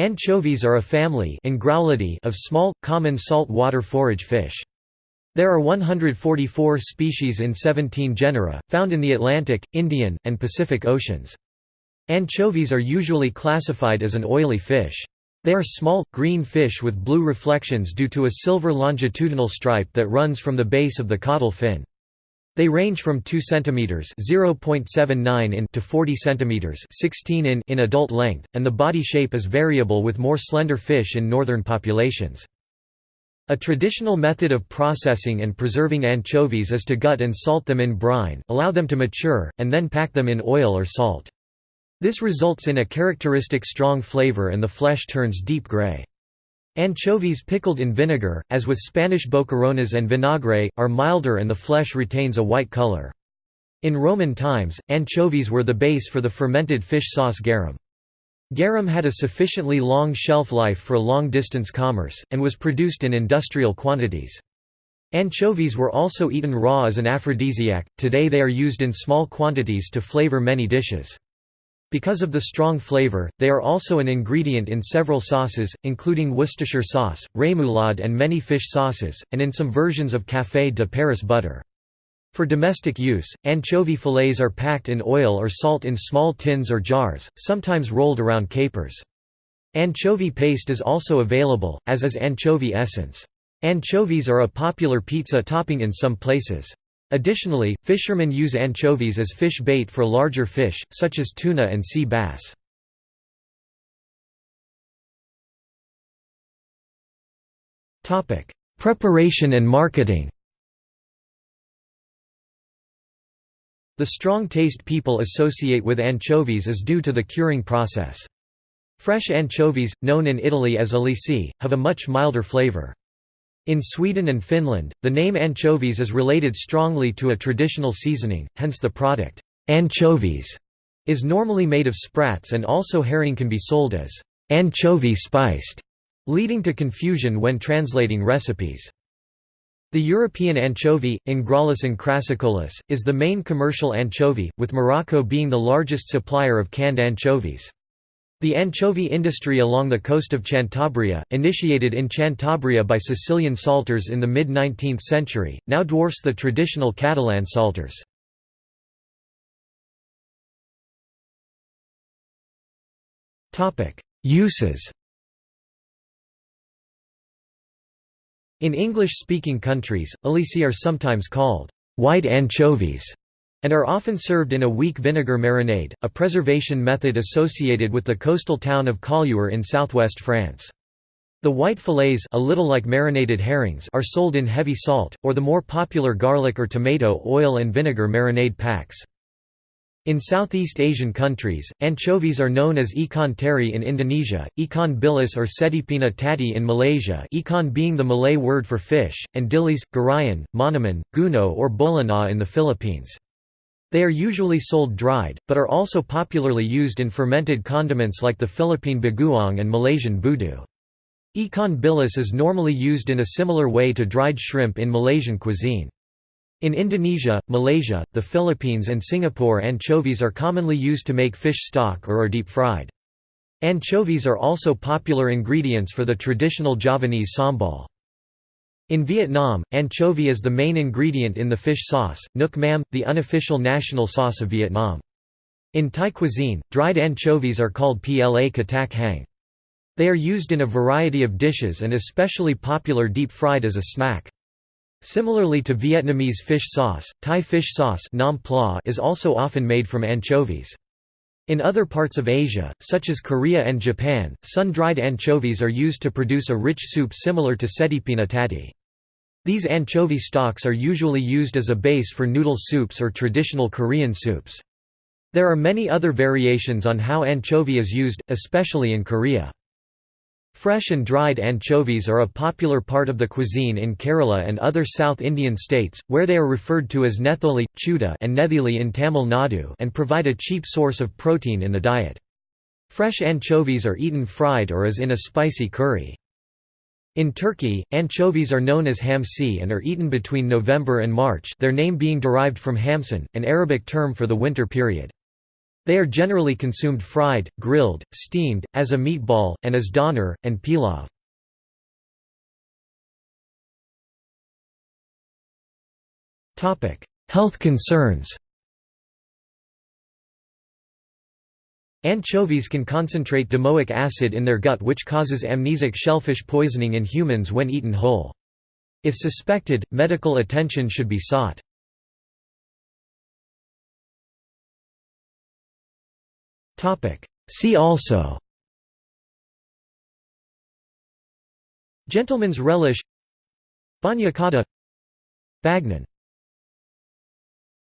Anchovies are a family of small, common salt-water forage fish. There are 144 species in 17 genera, found in the Atlantic, Indian, and Pacific Oceans. Anchovies are usually classified as an oily fish. They are small, green fish with blue reflections due to a silver longitudinal stripe that runs from the base of the caudal fin. They range from 2 cm (0.79 in) to 40 cm (16 in) in adult length, and the body shape is variable with more slender fish in northern populations. A traditional method of processing and preserving anchovies is to gut and salt them in brine, allow them to mature, and then pack them in oil or salt. This results in a characteristic strong flavor and the flesh turns deep gray. Anchovies pickled in vinegar, as with Spanish boquerones and vinagre, are milder and the flesh retains a white color. In Roman times, anchovies were the base for the fermented fish sauce garum. Garum had a sufficiently long shelf life for long-distance commerce, and was produced in industrial quantities. Anchovies were also eaten raw as an aphrodisiac, today they are used in small quantities to flavor many dishes. Because of the strong flavor, they are also an ingredient in several sauces, including Worcestershire sauce, remoulade and many fish sauces, and in some versions of Café de Paris butter. For domestic use, anchovy fillets are packed in oil or salt in small tins or jars, sometimes rolled around capers. Anchovy paste is also available, as is anchovy essence. Anchovies are a popular pizza topping in some places. Additionally, fishermen use anchovies as fish bait for larger fish, such as tuna and sea bass. Preparation and marketing The strong taste people associate with anchovies is due to the curing process. Fresh anchovies, known in Italy as alici, have a much milder flavor. In Sweden and Finland, the name anchovies is related strongly to a traditional seasoning, hence the product, anchovies, is normally made of sprats and also herring can be sold as anchovy spiced, leading to confusion when translating recipes. The European anchovy, Engraulis encrasicolus, is the main commercial anchovy, with Morocco being the largest supplier of canned anchovies. The anchovy industry along the coast of Cantabria, initiated in Cantabria by Sicilian salters in the mid-19th century, now dwarfs the traditional Catalan salters. Uses In English-speaking countries, alici are sometimes called white anchovies and are often served in a weak vinegar marinade, a preservation method associated with the coastal town of Collioure in southwest France. The white fillets a little like marinated herrings are sold in heavy salt, or the more popular garlic or tomato oil and vinegar marinade packs. In Southeast Asian countries, anchovies are known as ikan teri in Indonesia, ikan bilis or setipinna taty in Malaysia ikan being the Malay word for fish, and dilis, garayan, monaman, guno or bolana in the Philippines. They are usually sold dried, but are also popularly used in fermented condiments like the Philippine bagoong and Malaysian budu. Ikan bilis is normally used in a similar way to dried shrimp in Malaysian cuisine. In Indonesia, Malaysia, the Philippines and Singapore anchovies are commonly used to make fish stock or are deep-fried. Anchovies are also popular ingredients for the traditional Javanese sambal. In Vietnam, anchovy is the main ingredient in the fish sauce, nuoc mam, the unofficial national sauce of Vietnam. In Thai cuisine, dried anchovies are called pla katak hang. They are used in a variety of dishes and especially popular deep-fried as a snack. Similarly to Vietnamese fish sauce, Thai fish sauce is also often made from anchovies. In other parts of Asia, such as Korea and Japan, sun-dried anchovies are used to produce a rich soup similar to setipinna taty. These anchovy stocks are usually used as a base for noodle soups or traditional Korean soups. There are many other variations on how anchovy is used, especially in Korea. Fresh and dried anchovies are a popular part of the cuisine in Kerala and other South Indian states, where they are referred to as netholi, chuda and nethili in Tamil Nadu and provide a cheap source of protein in the diet. Fresh anchovies are eaten fried or as in a spicy curry. In Turkey, anchovies are known as hamsi and are eaten between November and March their name being derived from hamsin, an Arabic term for the winter period. They are generally consumed fried, grilled, steamed, as a meatball, and as doner, and pilaf. Health concerns Anchovies can concentrate domoic acid in their gut which causes amnesic shellfish poisoning in humans when eaten whole. If suspected, medical attention should be sought. See also Gentleman's relish Bagna cotta Bagnon